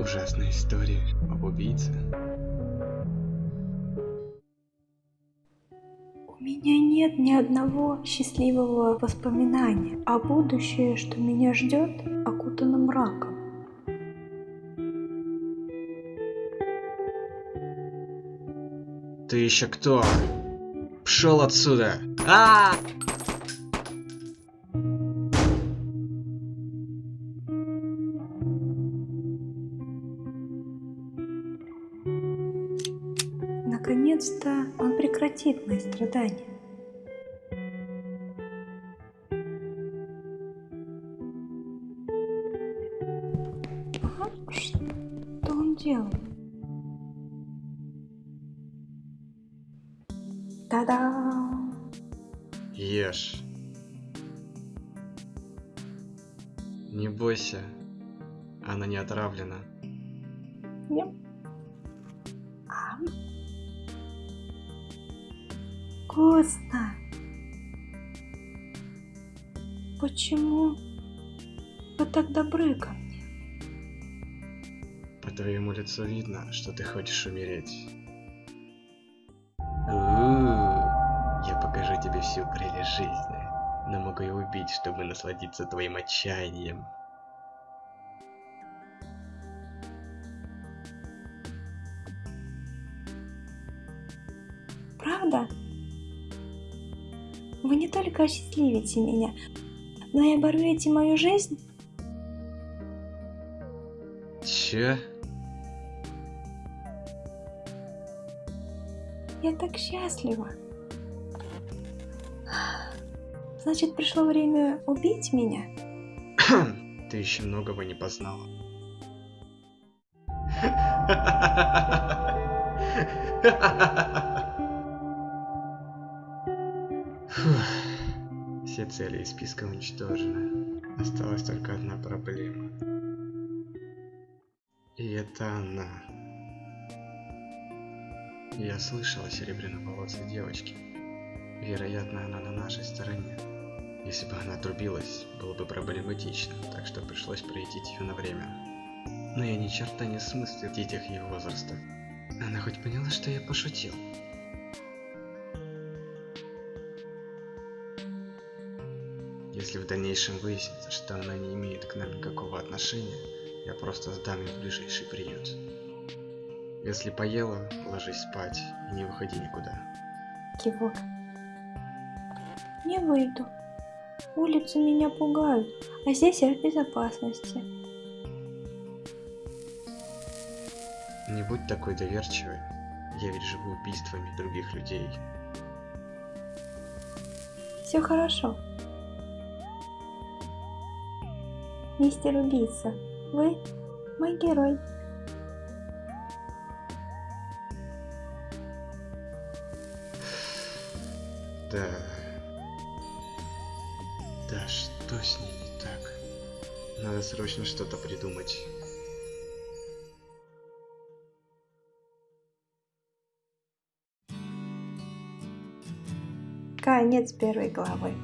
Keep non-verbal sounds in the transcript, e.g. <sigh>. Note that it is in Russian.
ужасная история об убийце. У меня нет ни одного счастливого воспоминания, а будущее, что меня ждет, окутано мраком. Ты еще кто? Пшел отсюда! А! Наконец-то он прекратит мои страдания. Что он делает? Та-дам! Ешь. Не бойся, она не отравлена. Ем. Ам. Вкусно. Почему вы так добры ко мне? По твоему лицу видно, что ты хочешь умереть. У-у-у, Я покажу тебе всю прелесть жизни, но могу и убить, чтобы насладиться твоим отчаянием. Правда? Вы не только осчастливите меня, но и оборвете мою жизнь? Чё? Я так счастлива. Значит, пришло время убить меня? <coughs> Ты еще многого не познала. Фух. <laughs> Все цели из списка уничтожены. Осталась только одна проблема. И это она. Я слышал о серебряноволосой девочке. Вероятно, она на нашей стороне. Если бы она отрубилась, было бы проблематично, так что пришлось проедить ее на время. Но я ни черта не смыслю в детях ее возраста. Она хоть поняла, что я пошутил? Если в дальнейшем выяснится, что она не имеет к нам никакого отношения, я просто сдам ее в ближайший приют. Если поела, ложись спать и не выходи никуда. Кивок. Не выйду. Улицы меня пугают, а здесь я в безопасности. Не будь такой доверчивой. Я ведь живу убийствами других людей. Все хорошо. Мистер убийца, вы мой герой. Да. Да что с ней не так? Надо срочно что-то придумать. Конец первой главы.